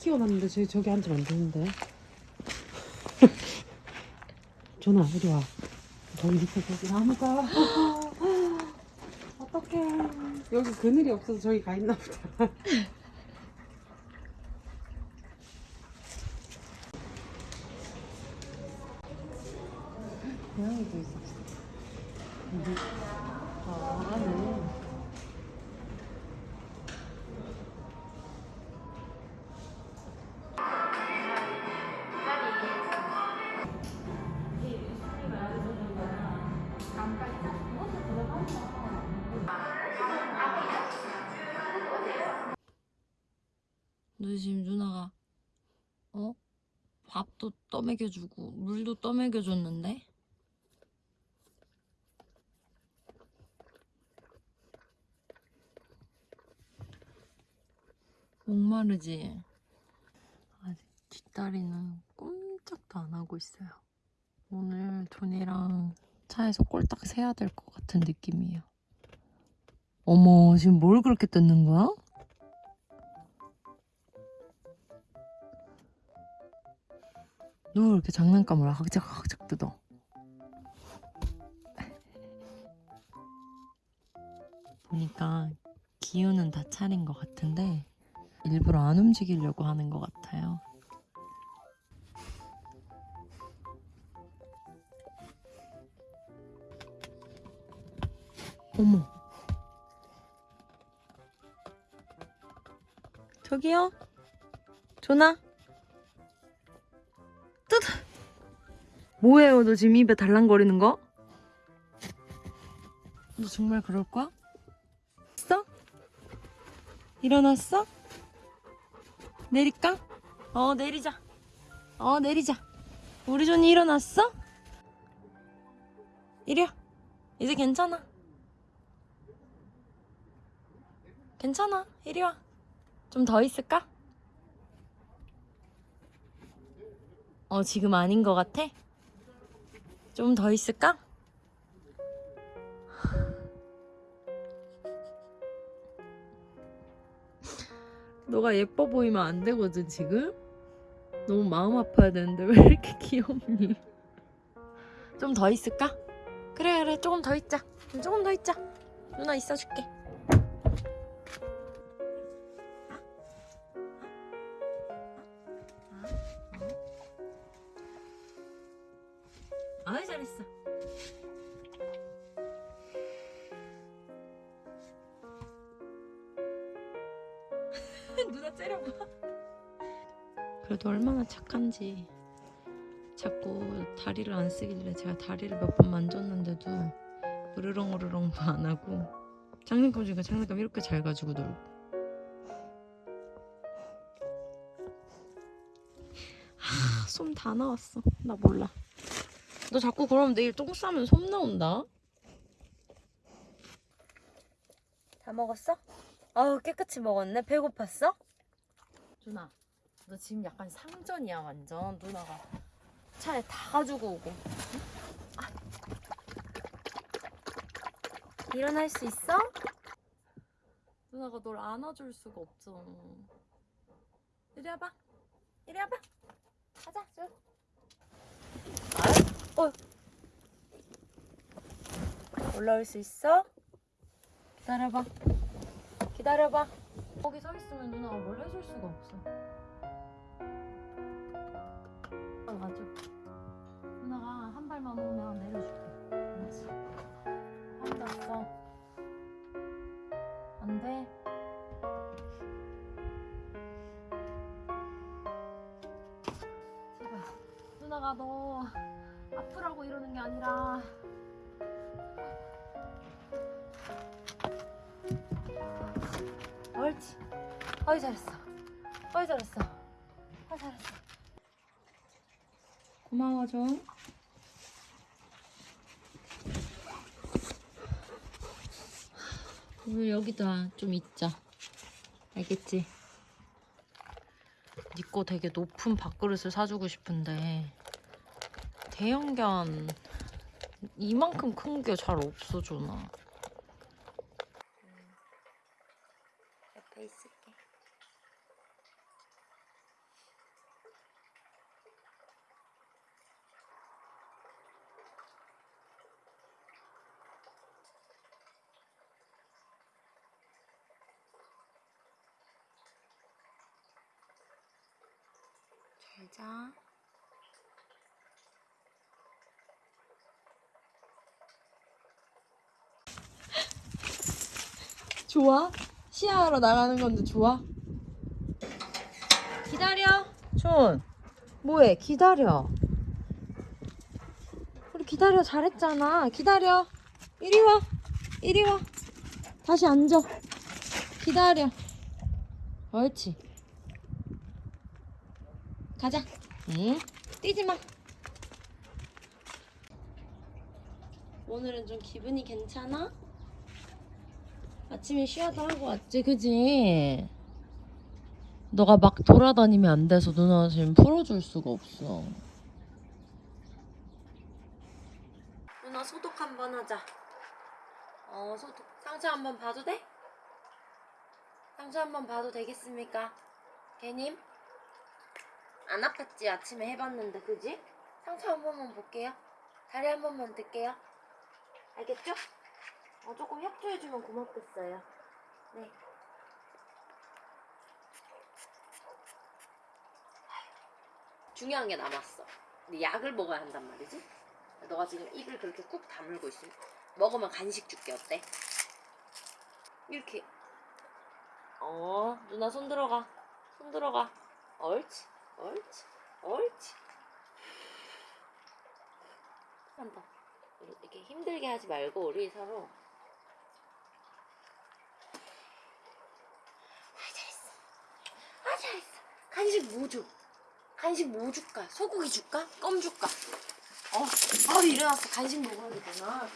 키워놨는데 저, 저기 앉으면 안 되는데. 전화 이리 와? 저기 밑에 저기 나무가. 어떡해. 여기 그늘이 없어서 저기 가 있나 보다. 고양이도 있었어. 여기 지금 누나가 어? 밥도 떠먹여주고 물도 떠먹여줬는데? 목마르지? 아직 뒷다리는 꼼짝도 안 하고 있어요. 오늘 돈이랑 차에서 꼴딱 세야 될 것 같은 느낌이에요. 어머, 지금 뭘 그렇게 뜯는 거야? 누가 그렇게 장난감을 학작학작 뜯어? 보니까 기운은 다 차린 것 같은데 일부러 안 움직이려고 하는 것 같아요. 어머. 저기요? 조나? 뭐예요, 너 지금 입에 달랑거리는 거? 너 정말 그럴 거야? 있어? 일어났어? 내릴까? 어, 내리자. 어, 내리자. 우리 존이 일어났어? 이리 와. 이제 괜찮아. 괜찮아. 이리 와. 좀 더 있을까? 어, 지금 아닌 것 같아? 좀 더 있을까? 너가 예뻐 보이면 안 되거든, 지금? 너무 마음 아파야 되는데 왜 이렇게 귀엽니? 좀 더 있을까? 그래, 그래, 조금 더 있자. 조금 더 있자. 누나 있어줄게. 누나 째려봐. 그래도 얼마나 착한지. 자꾸 다리를 안 쓰길래 제가 다리를 몇 번 만졌는데도 으르렁 으르렁도 안 하고 장난감 중에 장난감 이렇게 잘 가지고 놀고. 하, 솜다 나왔어. 나 몰라. 너 자꾸 그러면 내일 똥 싸면 솜 나온다. 다 먹었어? 아우 깨끗이 먹었네. 배고팠어? 누나, 너 지금 약간 상전이야 완전. 누나가 차에 다 가지고 오고. 일어날 수 있어? 누나가 널 안아줄 수가 없잖아. 이리 와봐. 이리 와봐. 가자, 쭉. 어. 올라올 수 있어? 기다려봐. 기다려봐. 거기 서 있으면 누나가 뭘 해줄 수가 없어. 아, 맞아. 누나가 한 발만 오면 내려줄게. 알았어. 앉았어. 안 돼. 제발. 누나가 너 아프라고 이러는 게 아니라 어이 잘했어. 어이 잘했어. 어이 잘했어. 고마워 좀. 오늘 여기다 좀 있자. 알겠지? 니거 되게 높은 밥그릇을 사주고 싶은데 대형견 이만큼 큰 게 잘 없어 주나. 잘 자. 좋아? 시야하러 나가는 건데 좋아? 기다려. 촌. 뭐해? 기다려. 우리 기다려 잘했잖아. 기다려. 이리 와. 이리 와. 다시 앉아. 기다려. 옳지. 가자. 응? 뛰지 마. 오늘은 좀 기분이 괜찮아? 아침에 쉬어도 하고 왔지, 그지? 너가 막 돌아다니면 안 돼서 누나 지금 풀어줄 수가 없어. 누나 소독 한번 하자. 어, 소독. 상처 한번 봐도 돼? 상처 한번 봐도 되겠습니까? 개님? 안 아팠지? 아침에 해봤는데, 그지? 상처 한 번만 볼게요. 다리 한 번만 들게요. 알겠죠? 어, 조금 협조해주면 고맙겠어요. 네. 중요한 게 남았어. 근데 약을 먹어야 한단 말이지? 너가 지금 입을 그렇게 꾹 다물고 있으면 먹으면 간식 줄게 어때? 이렇게 어 누나 손 들어가 손 들어가 옳지 옳지 옳지 한번 이렇게 힘들게 하지 말고 우리 서로 아 잘했어 아 잘했어 간식 뭐 줘? 간식 뭐 줄까? 소고기 줄까? 껌 줄까? 어, 아 일어났어. 간식 먹어야 되구나.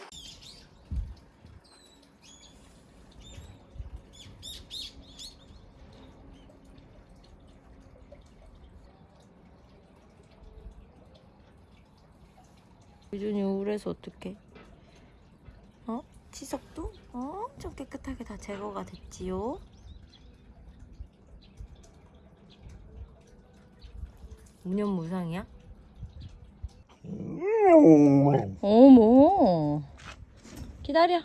유준이 우울해서 어떡해? 어? 치석도 엄청 깨끗하게 다 제거가 됐지요? 무념무상이야? 어머 기다려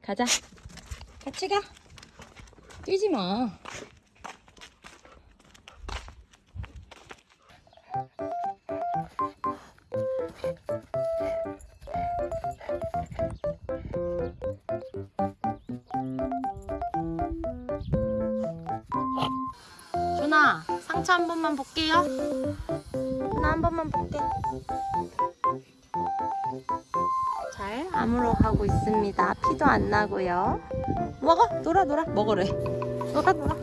가자 같이 가 뛰지 마 준아 상처 한 번만 볼게요. 나 한 번만 볼게. 잘 아무로 가고 있습니다. 피도 안 나고요. 먹어 놀아 놀아. 먹으래. 놀아 놀아